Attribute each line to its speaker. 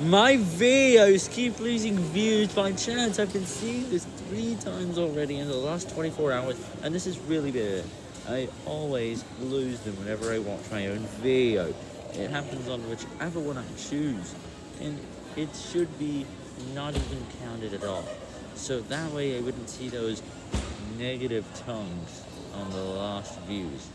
Speaker 1: My videos keep losing views by chance. I've been seeing this three times already in the last 24 hours, and this is really bad. I always lose them whenever I watch my own video. It happens on whichever one I choose, and it should be not even counted at all. So that way I wouldn't see those negative tongues on the last views.